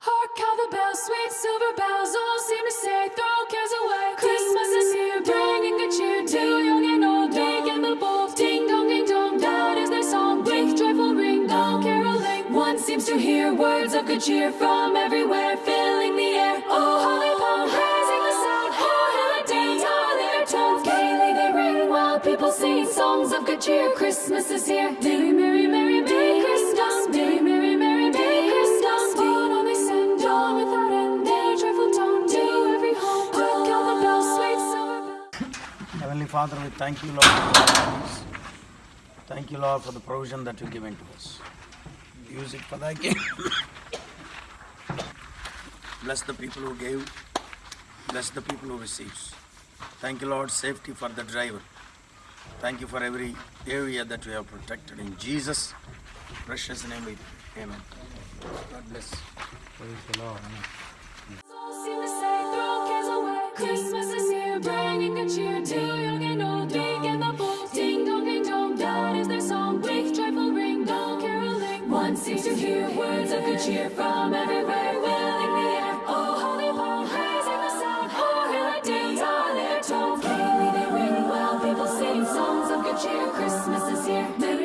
Hark how the bells, sweet silver bells, all seem to say, throw cares away. Christmas is here, bringing good cheer to young and old, big and the bold. Ding dong, ding dong, that is their song. Blink, joyful ring, all caroling. One seems to hear words of good cheer from everywhere, filling the air. Oh, holy palm, raising the sound. Oh, dance, all their tones. Gaily they ring while people sing songs of good cheer. Christmas is here. Merry, merry Father, we thank you, Lord, for your grace. Thank you, Lord, for the provision that you've given to us. Use it for thy kingdom. Bless the people who gave. Bless the people who receives. Thank you, Lord, safety for the driver. Thank you for every area that we have protected. In Jesus' precious name we pray. Amen. God bless. All seem to say, throw cares away. Christmas is here, bringing good cheer to young One seems to hear words of good cheer from everywhere, filling the air. Oh, holy palm, raising the sound. Oh, hail and dance, all their tones. Gaily they ring while people sing songs of good cheer. Christmas is here.